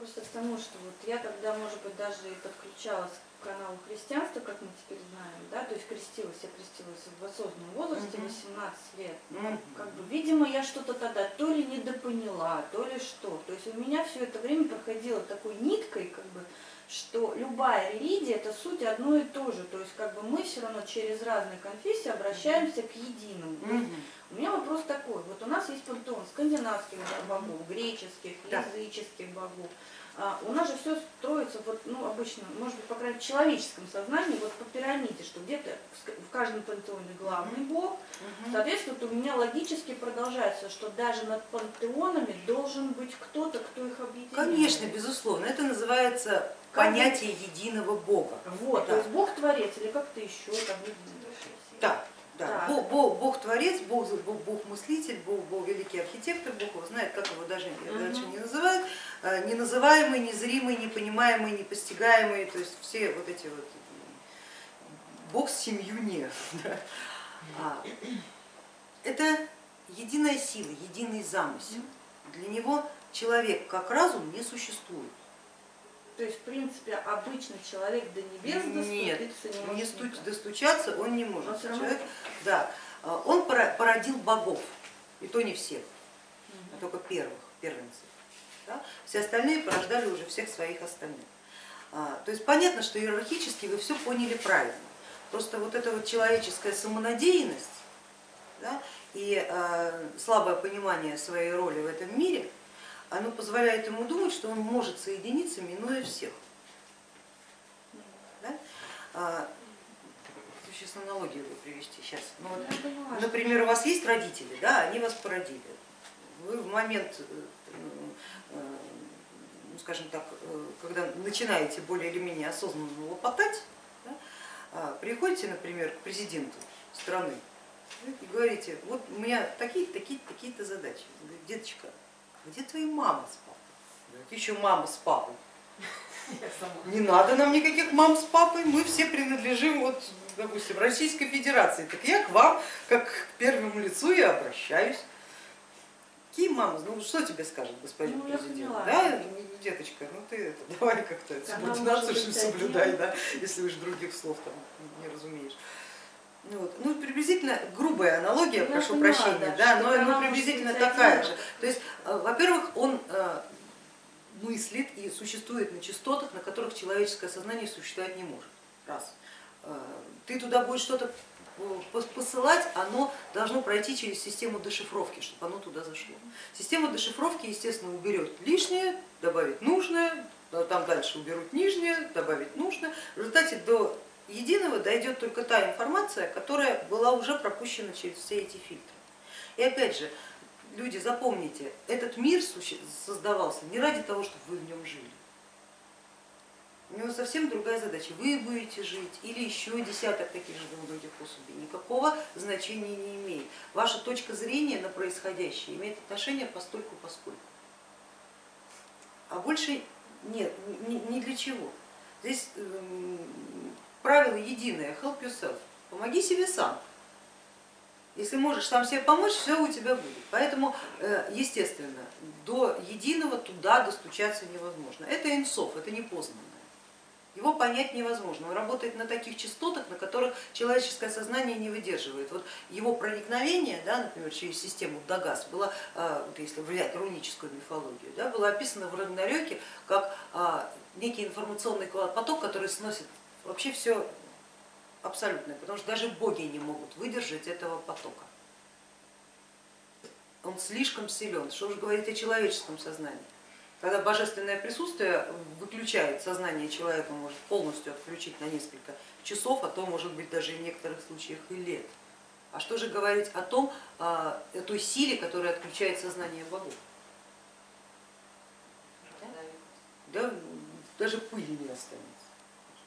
просто к тому, что вот я когда, может быть, даже и подключалась каналу христианства, как мы теперь знаем, да, то есть крестилась, я крестилась в осознанном возрасте, Мгм. 18 лет. Мгм. Как бы, видимо, я что-то тогда то ли недопоняла, то ли что. То есть у меня все это время проходило такой ниткой, как бы, что любая религия это суть одно и то же. То есть как бы мы все равно через разные конфессии обращаемся к единому. Мгм. у меня вопрос такой. Вот у нас есть пантеон скандинавских богов, греческих, Да. языческих богов. А, у нас же все строится, вот, ну, обычно, может быть, по крайней мере, в человеческом сознании, вот по пирамиде, что где-то в каждом пантеоне главный бог. Соответственно, у меня логически продолжается, что даже над пантеонами должен быть кто-то, кто их объединяет. Конечно, безусловно. Это называется Как понятие единого Бога. Вот, Да. то есть Бог творец или как-то еще там единый. Да. Бог, Бог, Бог творец, Бог, Бог, Бог мыслитель, Бог, Бог великий архитектор, Бог его знает, как его даже дальше не называют. Э, Неназываемый, незримый, непонимаемый, непостигаемый, то есть все вот эти вот Бог с семью не. да. А, Это единая сила, единый замысел. Для него человек как разум не существует. То есть, в принципе, обычный человек до небес Нет, доступиться не не может. сту- никак. достучаться он не может. Он Человек, да, а, он породил богов, и то не всех, а только первых, первенцев. да. Все остальные порождали уже всех своих остальных. А, То есть понятно, что иерархически вы все поняли правильно. Просто вот эта вот человеческая самонадеянность да, и а, слабое понимание своей роли в этом мире, оно позволяет ему думать, что он может соединиться, минуя всех. Да? А, сейчас аналогию привести. Сейчас. Ну, вот, что- например, у вас есть родители, да, они вас породили. Вы в момент, э, э, ну, скажем так, э, когда начинаете более или менее осознанно лопотать, да, а, приходите, например, к президенту страны и говорите, вот у меня такие-то, такие-то, такие-то задачи. Он говорит, деточка, где твои мама с папой? Еще мама с папой. Не надо нам никаких мам с папой, мы все принадлежим, вот, допустим, Российской Федерации. Так я к вам, как к первому лицу, и обращаюсь. Какие мамы? Ну что тебе скажет господин Ну, я президент? Да, деточка, ну ты это, давай как-то субординацию соблюдай, да, если уж других слов там не разумеешь. Ну, вот. ну, приблизительно грубая аналогия, Ну, я прошу поняла, прощения, да, но, но может приблизительно такая же. То есть, э, во-первых, он э, мыслит и существует на частотах, на которых человеческое сознание существовать не может. Раз. Э, Ты туда будешь что-то пос- посылать, оно должно пройти через систему дешифровки, чтобы оно туда зашло. Система дешифровки, естественно, уберет лишнее, добавит нужное, там дальше уберут нижнее, добавить нужное. В результате до единого дойдет только та информация, которая была уже пропущена через все эти фильтры. И опять же, люди, запомните, этот мир создавался не ради того, чтобы вы в нем жили. У него совсем другая задача. Вы будете жить или еще десяток таких же других особей. Никакого значения не имеет. Ваша точка зрения на происходящее имеет отношение постольку поскольку. А больше нет, ни, ни для чего. Здесь эм, правило единое, help yourself, помоги себе сам. Если можешь сам себе помочь, все у тебя будет. Поэтому, э, естественно, до единого туда достучаться невозможно. Это инсов, это непознанное. Его понять невозможно. Он работает на таких частотах, на которых человеческое сознание не выдерживает. Вот его проникновение, да, например, через систему Дагас, было, э, если влиять руническую мифологию, да, было описано в Рагнарёке как а, некий информационный поток, который сносит вообще все абсолютное, потому что даже боги не могут выдержать этого потока. Он слишком силен, что уж говорить о человеческом сознании. Когда божественное присутствие выключает сознание человека, может полностью отключить на несколько часов, а то может быть даже в некоторых случаях и лет. А что же говорить о том, о той силе, которая отключает сознание богов? Да, даже пыли не останется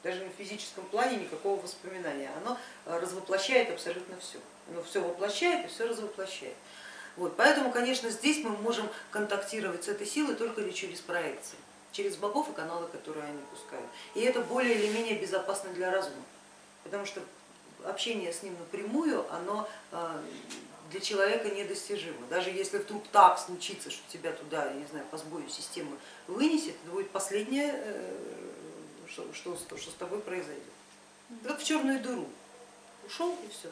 даже в физическом плане никакого воспоминания. Оно э, развоплощает абсолютно все. Оно ну, все воплощает и все развоплощает. Вот, поэтому, конечно, здесь мы можем контактировать с этой силой только ли через проекции, через богов и каналы, которые они пускают. И это более или менее безопасно для разума, потому что общение с ним напрямую, оно э, для человека недостижимо. Даже если вдруг так случится, что тебя туда, я не знаю, по сбою системы вынесет, это будет последняя э, что, что, что с тобой произойдет. Как в черную дыру. Ушел и все.